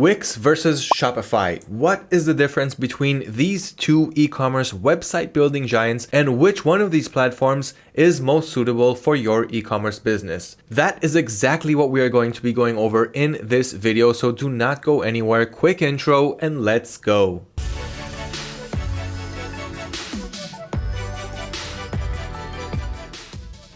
Wix versus Shopify. What is the difference between these two e-commerce website building giants and which one of these platforms is most suitable for your e-commerce business? That is exactly what we are going to be going over in this video, so do not go anywhere. Quick intro and let's go.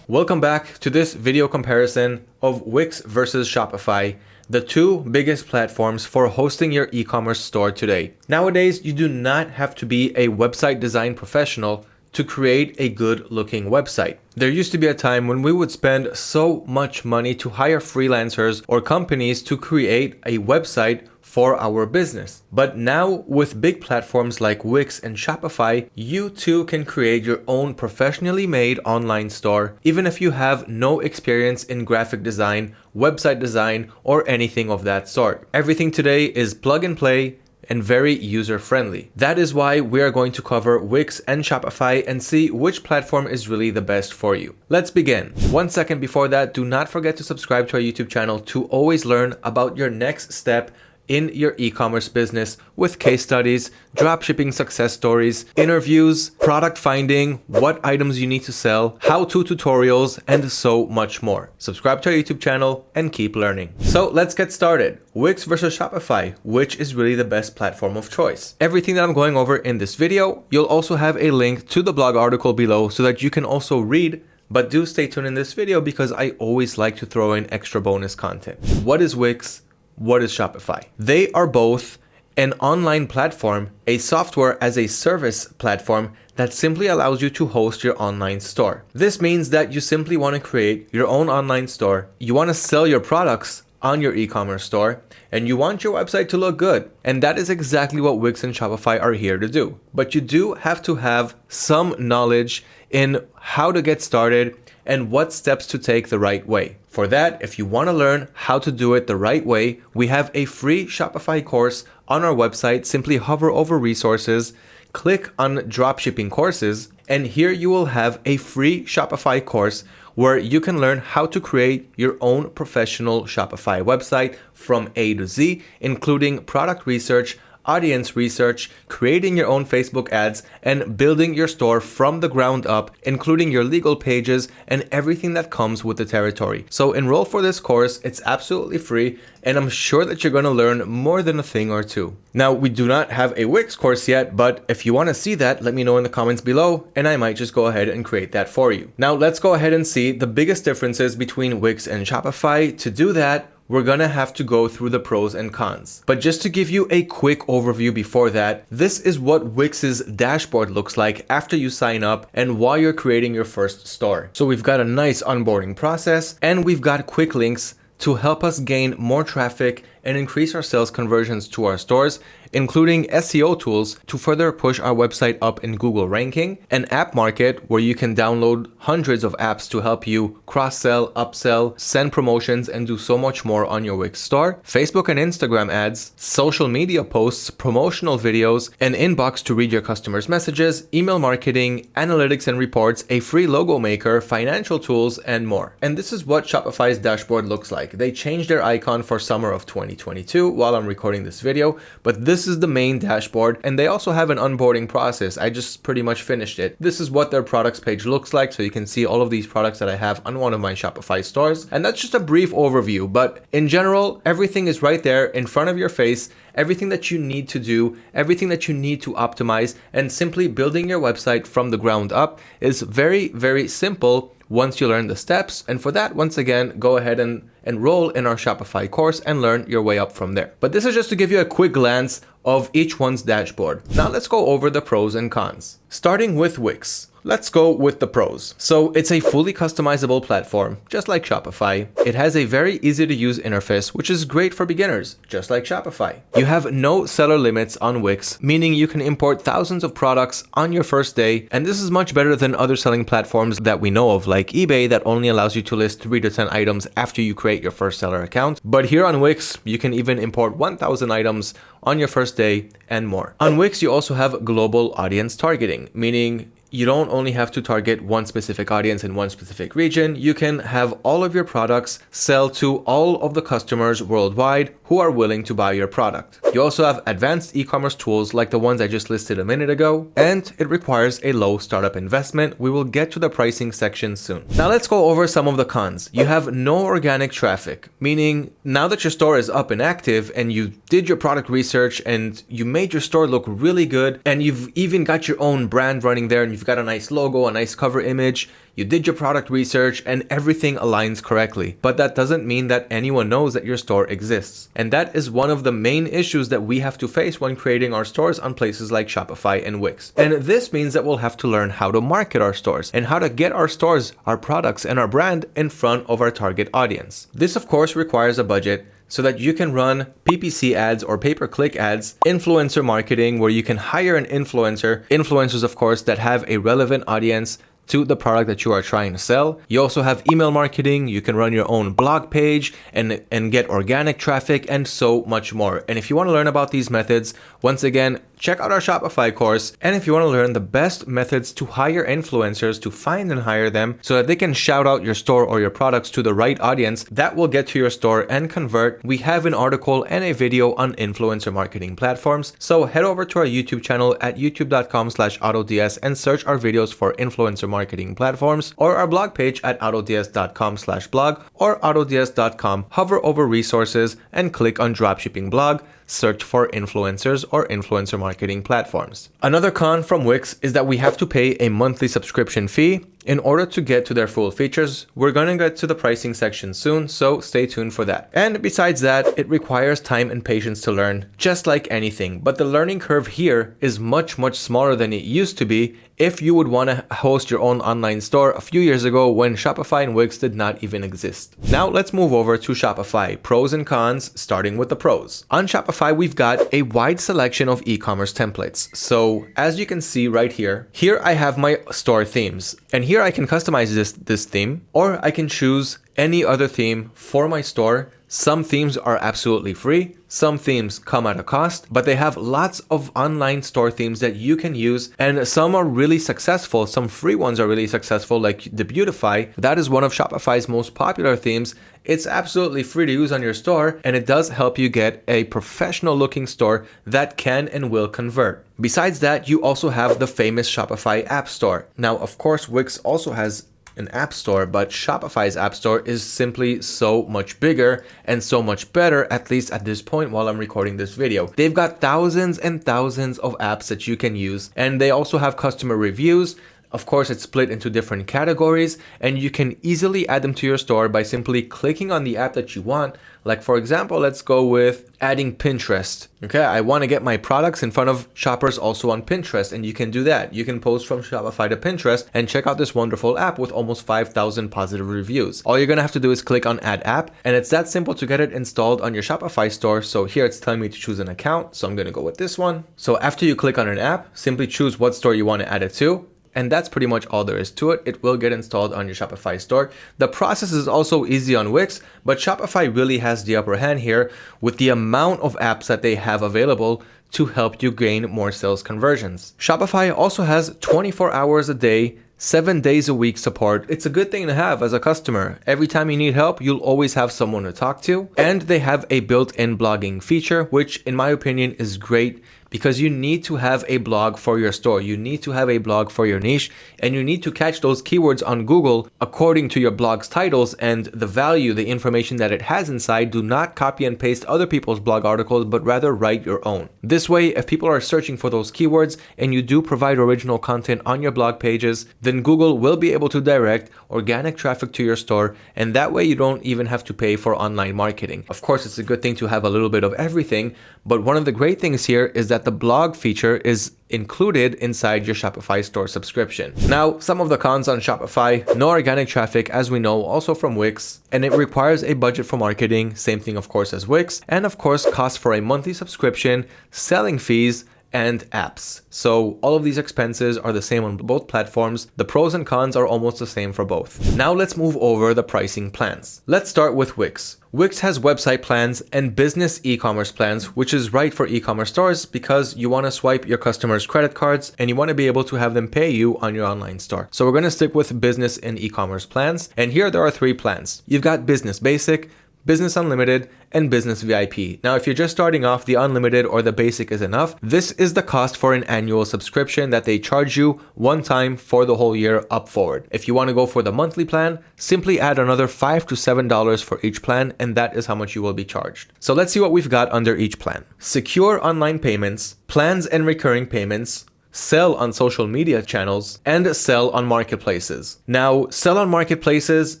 Welcome back to this video comparison of Wix versus Shopify the two biggest platforms for hosting your e-commerce store today. Nowadays, you do not have to be a website design professional to create a good looking website. There used to be a time when we would spend so much money to hire freelancers or companies to create a website for our business. But now with big platforms like Wix and Shopify, you too can create your own professionally made online store, even if you have no experience in graphic design, website design, or anything of that sort. Everything today is plug and play, and very user friendly. That is why we are going to cover Wix and Shopify and see which platform is really the best for you. Let's begin. One second before that, do not forget to subscribe to our YouTube channel to always learn about your next step in your e-commerce business with case studies, dropshipping success stories, interviews, product finding, what items you need to sell, how-to tutorials, and so much more. Subscribe to our YouTube channel and keep learning. So let's get started. Wix versus Shopify, which is really the best platform of choice. Everything that I'm going over in this video, you'll also have a link to the blog article below so that you can also read but do stay tuned in this video because I always like to throw in extra bonus content. What is Wix? What is Shopify? They are both an online platform, a software as a service platform that simply allows you to host your online store. This means that you simply want to create your own online store, you want to sell your products on your e-commerce store, and you want your website to look good. And that is exactly what Wix and Shopify are here to do. But you do have to have some knowledge in how to get started and what steps to take the right way. For that, if you want to learn how to do it the right way, we have a free Shopify course on our website. Simply hover over resources, click on dropshipping courses, and here you will have a free Shopify course where you can learn how to create your own professional Shopify website from A to Z, including product research, audience research, creating your own Facebook ads, and building your store from the ground up, including your legal pages and everything that comes with the territory. So enroll for this course, it's absolutely free, and I'm sure that you're going to learn more than a thing or two. Now, we do not have a Wix course yet, but if you want to see that, let me know in the comments below, and I might just go ahead and create that for you. Now, let's go ahead and see the biggest differences between Wix and Shopify. To do that, we're gonna have to go through the pros and cons. But just to give you a quick overview before that, this is what Wix's dashboard looks like after you sign up and while you're creating your first store. So we've got a nice onboarding process and we've got quick links to help us gain more traffic and increase our sales conversions to our stores including SEO tools to further push our website up in Google ranking, an app market where you can download hundreds of apps to help you cross-sell, upsell, send promotions, and do so much more on your Wix store, Facebook and Instagram ads, social media posts, promotional videos, an inbox to read your customers' messages, email marketing, analytics and reports, a free logo maker, financial tools, and more. And this is what Shopify's dashboard looks like. They changed their icon for summer of 2022 while I'm recording this video, but this is the main dashboard and they also have an onboarding process. I just pretty much finished it. This is what their products page looks like. So you can see all of these products that I have on one of my Shopify stores. And that's just a brief overview. But in general, everything is right there in front of your face everything that you need to do, everything that you need to optimize, and simply building your website from the ground up is very, very simple once you learn the steps. And for that, once again, go ahead and enroll in our Shopify course and learn your way up from there. But this is just to give you a quick glance of each one's dashboard. Now let's go over the pros and cons. Starting with Wix. Let's go with the pros. So it's a fully customizable platform, just like Shopify. It has a very easy to use interface, which is great for beginners, just like Shopify. You have no seller limits on Wix, meaning you can import thousands of products on your first day. And this is much better than other selling platforms that we know of, like eBay that only allows you to list three to 10 items after you create your first seller account. But here on Wix, you can even import 1000 items on your first day and more. On Wix, you also have global audience targeting, meaning you don't only have to target one specific audience in one specific region, you can have all of your products sell to all of the customers worldwide who are willing to buy your product. You also have advanced e-commerce tools like the ones I just listed a minute ago, and it requires a low startup investment. We will get to the pricing section soon. Now let's go over some of the cons. You have no organic traffic, meaning now that your store is up and active and you did your product research and you made your store look really good and you've even got your own brand running there and you've got a nice logo, a nice cover image, you did your product research and everything aligns correctly. But that doesn't mean that anyone knows that your store exists. And that is one of the main issues that we have to face when creating our stores on places like Shopify and Wix. And this means that we'll have to learn how to market our stores and how to get our stores, our products, and our brand in front of our target audience. This of course requires a budget so that you can run PPC ads or pay-per-click ads, influencer marketing where you can hire an influencer, influencers of course that have a relevant audience to the product that you are trying to sell. You also have email marketing, you can run your own blog page and, and get organic traffic and so much more. And if you want to learn about these methods, once again, check out our Shopify course. And if you want to learn the best methods to hire influencers, to find and hire them so that they can shout out your store or your products to the right audience that will get to your store and convert, we have an article and a video on influencer marketing platforms. So head over to our YouTube channel at youtube.com slash autods and search our videos for influencer marketing platforms or our blog page at autods.com slash blog or autods.com. Hover over resources and click on dropshipping blog search for influencers or influencer marketing platforms. Another con from Wix is that we have to pay a monthly subscription fee in order to get to their full features, we're to get to the pricing section soon, so stay tuned for that. And besides that, it requires time and patience to learn, just like anything. But the learning curve here is much, much smaller than it used to be if you would want to host your own online store a few years ago when Shopify and Wix did not even exist. Now let's move over to Shopify, pros and cons, starting with the pros. On Shopify, we've got a wide selection of e-commerce templates. So as you can see right here, here I have my store themes. And here I can customize this, this theme, or I can choose any other theme for my store some themes are absolutely free, some themes come at a cost, but they have lots of online store themes that you can use and some are really successful. Some free ones are really successful like the Debutify. That is one of Shopify's most popular themes. It's absolutely free to use on your store and it does help you get a professional looking store that can and will convert. Besides that, you also have the famous Shopify App Store. Now, of course, Wix also has an app store, but Shopify's app store is simply so much bigger and so much better, at least at this point while I'm recording this video. They've got thousands and thousands of apps that you can use, and they also have customer reviews. Of course, it's split into different categories and you can easily add them to your store by simply clicking on the app that you want. Like for example, let's go with adding Pinterest. Okay, I want to get my products in front of shoppers also on Pinterest and you can do that. You can post from Shopify to Pinterest and check out this wonderful app with almost 5,000 positive reviews. All you're to have to do is click on add app and it's that simple to get it installed on your Shopify store. So here it's telling me to choose an account. So I'm to go with this one. So after you click on an app, simply choose what store you want to add it to and that's pretty much all there is to it. It will get installed on your Shopify store. The process is also easy on Wix, but Shopify really has the upper hand here with the amount of apps that they have available to help you gain more sales conversions. Shopify also has 24 hours a day seven days a week support. It's a good thing to have as a customer. Every time you need help, you'll always have someone to talk to. And they have a built-in blogging feature, which in my opinion is great because you need to have a blog for your store. You need to have a blog for your niche and you need to catch those keywords on Google according to your blog's titles and the value, the information that it has inside. Do not copy and paste other people's blog articles, but rather write your own. This way, if people are searching for those keywords and you do provide original content on your blog pages, then Google will be able to direct organic traffic to your store. And that way you don't even have to pay for online marketing. Of course, it's a good thing to have a little bit of everything, but one of the great things here is that the blog feature is included inside your Shopify store subscription. Now, some of the cons on Shopify, no organic traffic as we know, also from Wix, and it requires a budget for marketing, same thing of course as Wix, and of course cost for a monthly subscription, selling fees, and apps. So all of these expenses are the same on both platforms. The pros and cons are almost the same for both. Now let's move over the pricing plans. Let's start with Wix. Wix has website plans and business e-commerce plans, which is right for e-commerce stores because you want to swipe your customers' credit cards and you want to be able to have them pay you on your online store. So we're going to stick with business and e-commerce plans. And here there are three plans. You've got business basic, Business Unlimited, and Business VIP. Now, if you're just starting off, the Unlimited or the Basic is enough. This is the cost for an annual subscription that they charge you one time for the whole year up forward. If you want to go for the monthly plan, simply add another 5 to $7 for each plan, and that is how much you will be charged. So let's see what we've got under each plan. Secure online payments, plans and recurring payments, sell on social media channels, and sell on marketplaces. Now, sell on marketplaces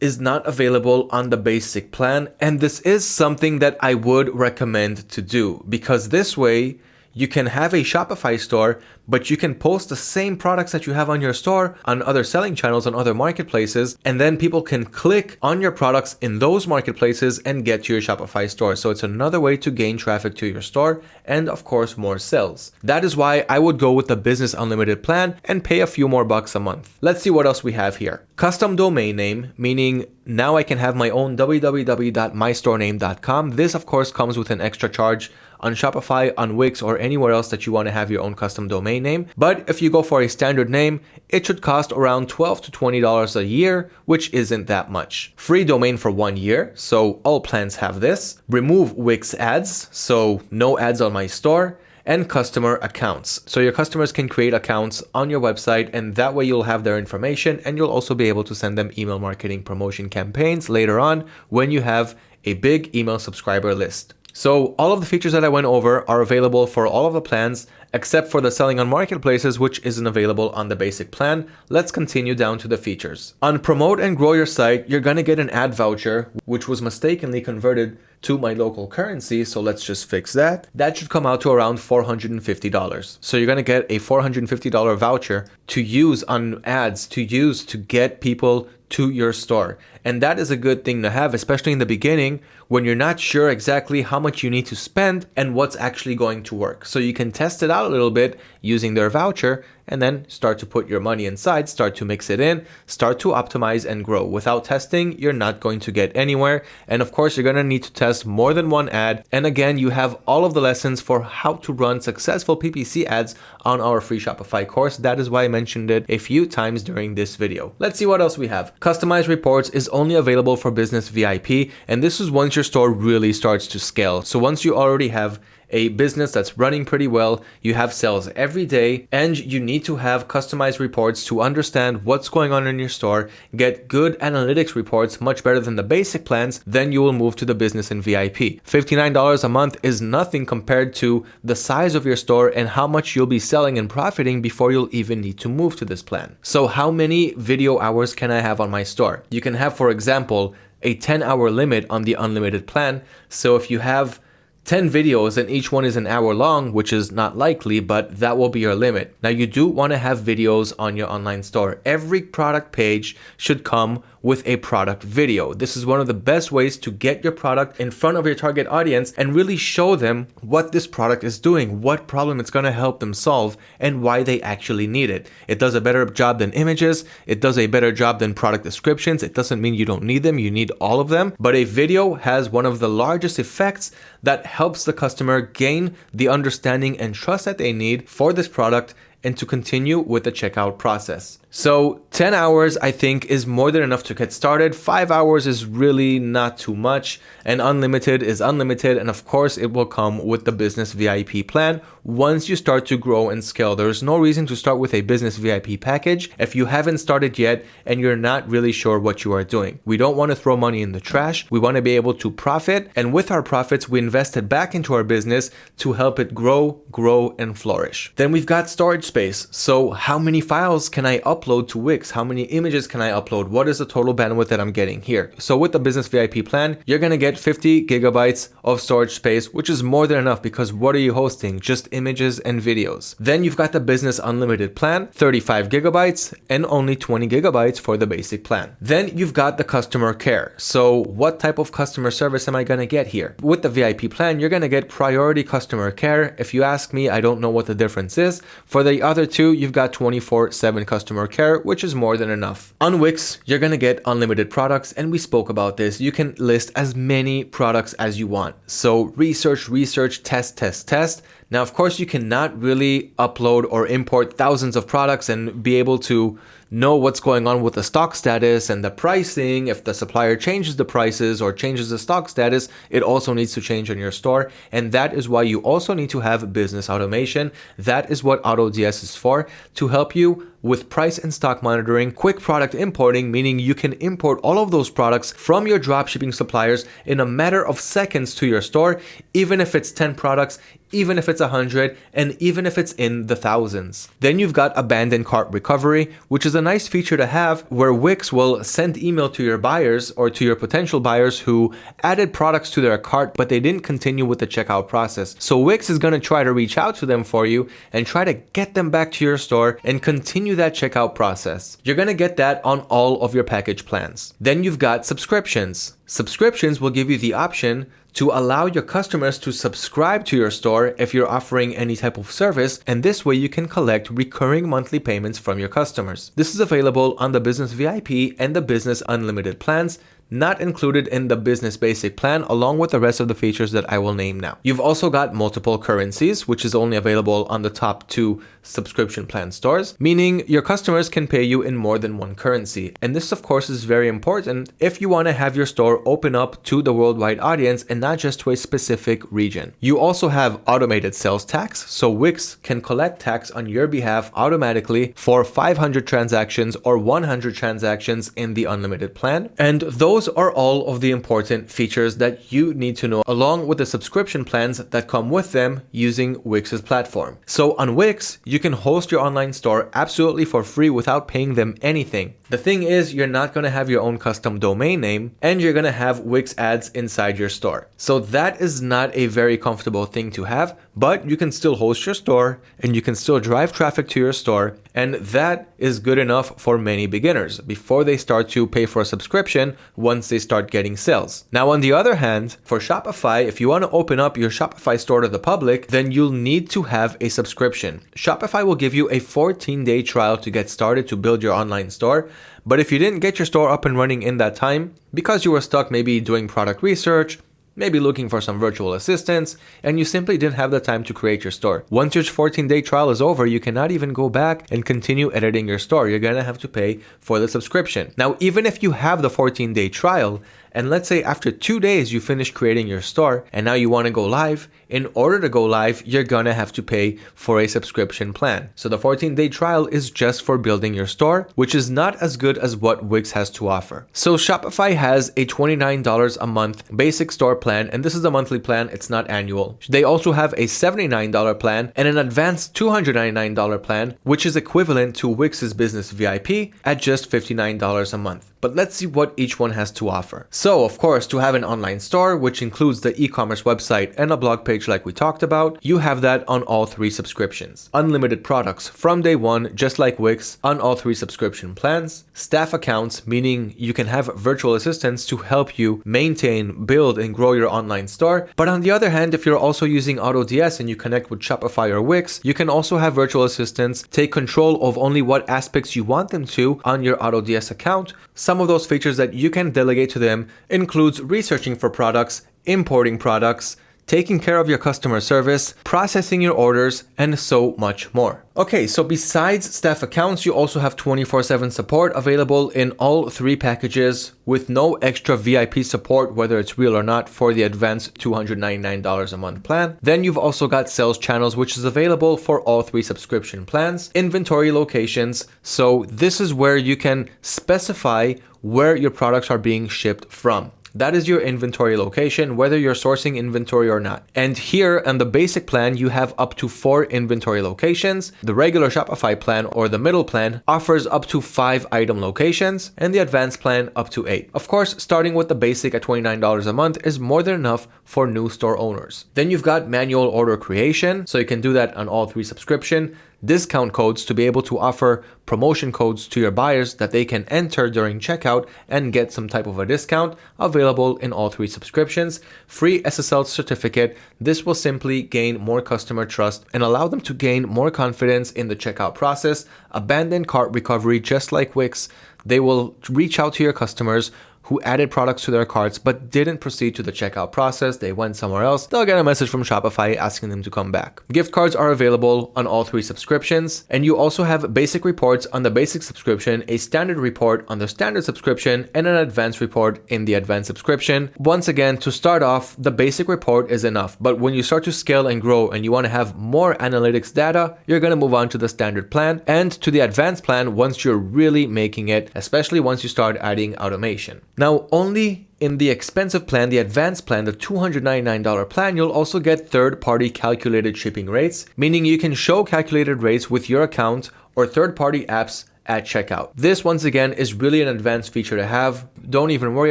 is not available on the basic plan, and this is something that I would recommend to do because this way you can have a Shopify store, but you can post the same products that you have on your store on other selling channels on other marketplaces, and then people can click on your products in those marketplaces and get to your Shopify store. So it's another way to gain traffic to your store and of course more sales. That is why I would go with the business unlimited plan and pay a few more bucks a month. Let's see what else we have here. Custom domain name, meaning now I can have my own www.mystorename.com. This of course comes with an extra charge on Shopify, on Wix, or anywhere else that you want to have your own custom domain name. But if you go for a standard name, it should cost around 12 to $20 a year, which isn't that much. Free domain for one year, so all plans have this. Remove Wix ads, so no ads on my store and customer accounts. So your customers can create accounts on your website and that way you'll have their information and you'll also be able to send them email marketing promotion campaigns later on when you have a big email subscriber list. So all of the features that I went over are available for all of the plans except for the selling on marketplaces which isn't available on the basic plan. Let's continue down to the features. On promote and grow your site, you're gonna get an ad voucher which was mistakenly converted to my local currency. So let's just fix that. That should come out to around $450. So you're going to get a $450 voucher to use on ads, to use to get people to your store. And that is a good thing to have, especially in the beginning when you're not sure exactly how much you need to spend and what's actually going to work. So you can test it out a little bit using their voucher and then start to put your money inside, start to mix it in, start to optimize and grow. Without testing, you're not going to get anywhere. And of course, you're going to need to test more than one ad. And again, you have all of the lessons for how to run successful PPC ads on our free Shopify course. That is why I mentioned it a few times during this video. Let's see what else we have. Customized reports is only available for business VIP. And this is once your store really starts to scale. So once you already have a business that's running pretty well, you have sales every day, and you need to have customized reports to understand what's going on in your store, get good analytics reports much better than the basic plans, then you will move to the business and VIP. $59 a month is nothing compared to the size of your store and how much you'll be selling and profiting before you'll even need to move to this plan. So how many video hours can I have on my store? You can have, for example, a 10 hour limit on the unlimited plan. So if you have 10 videos and each one is an hour long, which is not likely, but that will be your limit. Now you do want to have videos on your online store. Every product page should come with a product video. This is one of the best ways to get your product in front of your target audience and really show them what this product is doing, what problem it's going to help them solve, and why they actually need it. It does a better job than images. It does a better job than product descriptions. It doesn't mean you don't need them. You need all of them. But a video has one of the largest effects that helps the customer gain the understanding and trust that they need for this product and to continue with the checkout process. So 10 hours I think is more than enough to get started. 5 hours is really not too much and unlimited is unlimited and of course it will come with the business VIP plan once you start to grow and scale. There's no reason to start with a business VIP package if you haven't started yet and you're not really sure what you are doing. We don't want to throw money in the trash. We want to be able to profit and with our profits we invest it back into our business to help it grow, grow and flourish. Then we've got storage space. So how many files can I upload upload to Wix? How many images can I upload? What is the total bandwidth that I'm getting here? So with the business VIP plan, you're gonna get 50 gigabytes of storage space, which is more than enough because what are you hosting? Just images and videos. Then you've got the business unlimited plan, 35 gigabytes and only 20 gigabytes for the basic plan. Then you've got the customer care. So what type of customer service am I gonna get here? With the VIP plan, you're gonna get priority customer care. If you ask me, I don't know what the difference is. For the other two, you've got 24 7 customer care, which is more than enough. On Wix, you're gonna get unlimited products, and we spoke about this. You can list as many products as you want. So research, research, test, test, test. Now, of course, you cannot really upload or import thousands of products and be able to know what's going on with the stock status and the pricing. If the supplier changes the prices or changes the stock status, it also needs to change on your store. And that is why you also need to have business automation. That is what AutoDS is for, to help you with price and stock monitoring, quick product importing, meaning you can import all of those products from your dropshipping suppliers in a matter of seconds to your store, even if it's 10 products, even if it's 100, and even if it's in the thousands. Then you've got abandoned cart recovery, which is a nice feature to have where Wix will send email to your buyers or to your potential buyers who added products to their cart, but they didn't continue with the checkout process. So Wix is going to try to reach out to them for you and try to get them back to your store and continue that checkout process. You're gonna get that on all of your package plans. Then you've got subscriptions. Subscriptions will give you the option to allow your customers to subscribe to your store if you're offering any type of service, and this way you can collect recurring monthly payments from your customers. This is available on the Business VIP and the Business Unlimited plans, not included in the business basic plan along with the rest of the features that I will name now. You've also got multiple currencies, which is only available on the top two subscription plan stores, meaning your customers can pay you in more than one currency. And this of course is very important if you want to have your store open up to the worldwide audience and not just to a specific region. You also have automated sales tax, so Wix can collect tax on your behalf automatically for 500 transactions or 100 transactions in the unlimited plan. And those are all of the important features that you need to know along with the subscription plans that come with them using Wix's platform. So on Wix, you can host your online store absolutely for free without paying them anything. The thing is, you're not going to have your own custom domain name and you're going to have Wix ads inside your store. So that is not a very comfortable thing to have, but you can still host your store and you can still drive traffic to your store. And that is good enough for many beginners before they start to pay for a subscription once they start getting sales. Now, on the other hand, for Shopify, if you want to open up your Shopify store to the public, then you'll need to have a subscription. Shopify will give you a 14 day trial to get started to build your online store. But if you didn't get your store up and running in that time, because you were stuck maybe doing product research, maybe looking for some virtual assistants, and you simply didn't have the time to create your store. Once your 14 day trial is over, you cannot even go back and continue editing your store. You're gonna have to pay for the subscription. Now, even if you have the 14 day trial, and let's say after two days you finish creating your store and now you want to go live, in order to go live, you're gonna have to pay for a subscription plan. So the 14 day trial is just for building your store, which is not as good as what Wix has to offer. So Shopify has a $29 a month basic store plan, and this is a monthly plan, it's not annual. They also have a $79 plan and an advanced $299 plan, which is equivalent to Wix's business VIP at just $59 a month. But let's see what each one has to offer. So of course, to have an online store, which includes the e-commerce website and a blog page like we talked about, you have that on all three subscriptions. Unlimited products from day one, just like Wix, on all three subscription plans. Staff accounts, meaning you can have virtual assistants to help you maintain, build, and grow your online store. But on the other hand, if you're also using AutoDS and you connect with Shopify or Wix, you can also have virtual assistants take control of only what aspects you want them to on your AutoDS account some of those features that you can delegate to them includes researching for products, importing products, taking care of your customer service, processing your orders, and so much more. Okay, so besides staff accounts, you also have 24-7 support available in all three packages with no extra VIP support, whether it's real or not, for the advanced $299 a month plan. Then you've also got sales channels, which is available for all three subscription plans, inventory locations. So this is where you can specify where your products are being shipped from. That is your inventory location, whether you're sourcing inventory or not. And here on the basic plan, you have up to four inventory locations. The regular Shopify plan or the middle plan offers up to five item locations and the advanced plan up to eight. Of course, starting with the basic at $29 a month is more than enough for new store owners. Then you've got manual order creation, so you can do that on all three subscription discount codes to be able to offer promotion codes to your buyers that they can enter during checkout and get some type of a discount available in all three subscriptions. Free SSL certificate. This will simply gain more customer trust and allow them to gain more confidence in the checkout process. Abandoned cart recovery, just like Wix, they will reach out to your customers who added products to their carts but didn't proceed to the checkout process, they went somewhere else, they'll get a message from Shopify asking them to come back. Gift cards are available on all three subscriptions, and you also have basic reports on the basic subscription, a standard report on the standard subscription, and an advanced report in the advanced subscription. Once again, to start off, the basic report is enough, but when you start to scale and grow and you want to have more analytics data, you're going to move on to the standard plan and to the advanced plan once you're really making it, especially once you start adding automation. Now, only in the expensive plan, the advanced plan, the $299 plan, you'll also get third-party calculated shipping rates, meaning you can show calculated rates with your account or third-party apps at checkout. This once again is really an advanced feature to have. Don't even worry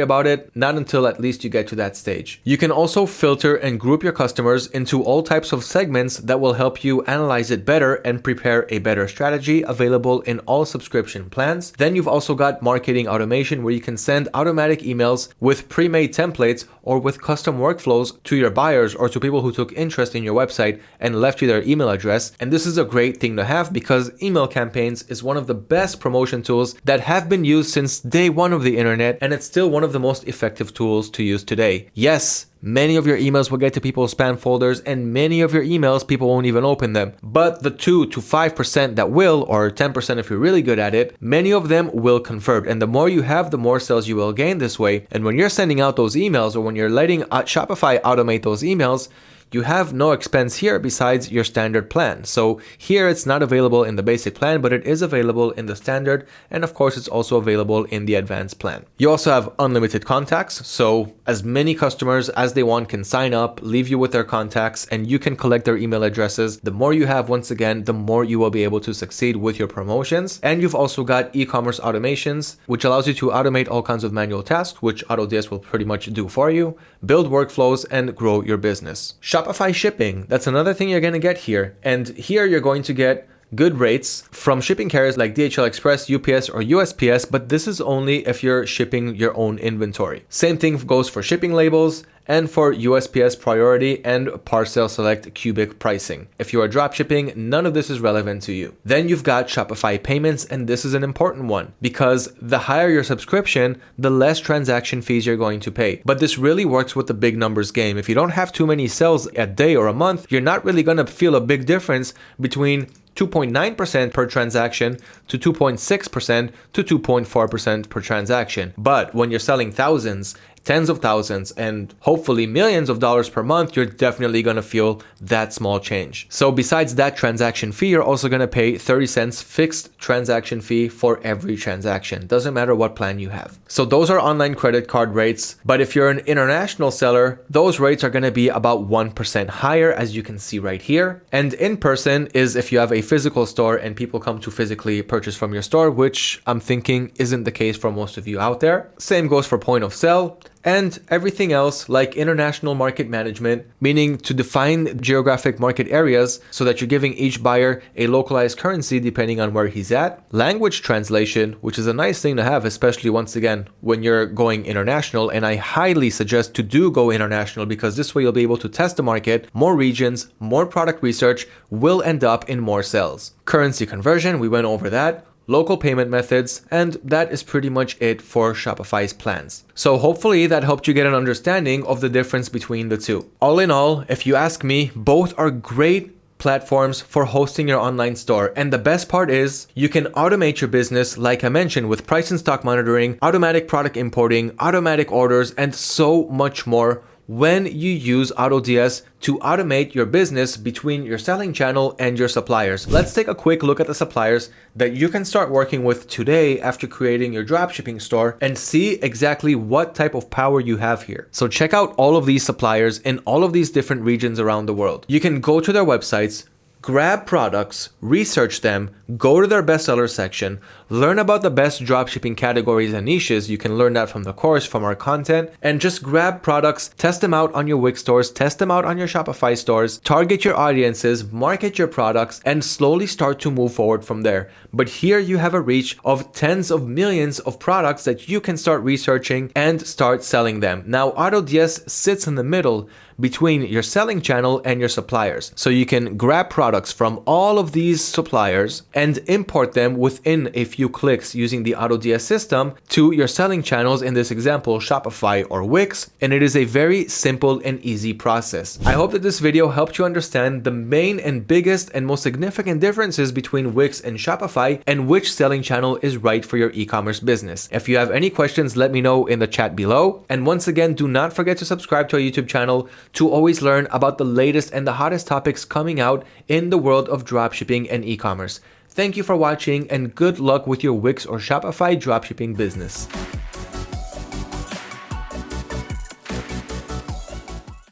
about it, not until at least you get to that stage. You can also filter and group your customers into all types of segments that will help you analyze it better and prepare a better strategy available in all subscription plans. Then you've also got marketing automation where you can send automatic emails with pre-made templates or with custom workflows to your buyers or to people who took interest in your website and left you their email address. And this is a great thing to have because email campaigns is one of the best promotion tools that have been used since day one of the internet, and it's still one of the most effective tools to use today. Yes, Many of your emails will get to people's spam folders and many of your emails people won't even open them. But the 2 to 5% that will or 10% if you're really good at it, many of them will convert and the more you have the more sales you will gain this way. And when you're sending out those emails or when you're letting uh, Shopify automate those emails, you have no expense here besides your standard plan. So here it's not available in the basic plan, but it is available in the standard. And of course, it's also available in the advanced plan. You also have unlimited contacts. So as many customers as they want can sign up, leave you with their contacts, and you can collect their email addresses. The more you have, once again, the more you will be able to succeed with your promotions. And you've also got e-commerce automations, which allows you to automate all kinds of manual tasks, which AutoDS will pretty much do for you, build workflows, and grow your business. Shopify shipping, that's another thing you're going to get here. And here you're going to get good rates from shipping carriers like DHL Express, UPS, or USPS, but this is only if you're shipping your own inventory. Same thing goes for shipping labels and for USPS priority and parcel select cubic pricing. If you are dropshipping, none of this is relevant to you. Then you've got Shopify payments, and this is an important one because the higher your subscription, the less transaction fees you're going to pay. But this really works with the big numbers game. If you don't have too many sales a day or a month, you're not really going to feel a big difference between 2.9% per transaction to 2.6% to 2.4% per transaction. But when you're selling thousands tens of thousands and hopefully millions of dollars per month, you're definitely going to feel that small change. So besides that transaction fee, you're also going to pay 30 cents fixed transaction fee for every transaction. Doesn't matter what plan you have. So those are online credit card rates. But if you're an international seller, those rates are going to be about 1% higher as you can see right here. And in person is if you have a physical store and people come to physically purchase from your store, which I'm thinking isn't the case for most of you out there. Same goes for point of sale and everything else like international market management, meaning to define geographic market areas so that you're giving each buyer a localized currency depending on where he's at. Language translation, which is a nice thing to have, especially once again when you're going international. And I highly suggest to do go international because this way you'll be able to test the market, more regions, more product research will end up in more sales. Currency conversion, we went over that local payment methods, and that is pretty much it for Shopify's plans. So hopefully that helped you get an understanding of the difference between the two. All in all, if you ask me, both are great platforms for hosting your online store. And the best part is you can automate your business, like I mentioned, with price and stock monitoring, automatic product importing, automatic orders, and so much more when you use AutoDS to automate your business between your selling channel and your suppliers. Let's take a quick look at the suppliers that you can start working with today after creating your dropshipping store and see exactly what type of power you have here. So check out all of these suppliers in all of these different regions around the world. You can go to their websites, grab products, research them, go to their bestseller section, learn about the best dropshipping categories and niches. You can learn that from the course, from our content, and just grab products, test them out on your Wix stores, test them out on your Shopify stores, target your audiences, market your products, and slowly start to move forward from there. But here you have a reach of tens of millions of products that you can start researching and start selling them. Now, AutoDS sits in the middle between your selling channel and your suppliers. So you can grab products from all of these suppliers and import them within a few clicks using the AutoDS system to your selling channels, in this example, Shopify or Wix. And it is a very simple and easy process. I hope that this video helped you understand the main and biggest and most significant differences between Wix and Shopify and which selling channel is right for your e-commerce business. If you have any questions, let me know in the chat below. And once again, do not forget to subscribe to our YouTube channel to always learn about the latest and the hottest topics coming out in the world of dropshipping and e-commerce. Thank you for watching and good luck with your Wix or Shopify dropshipping business.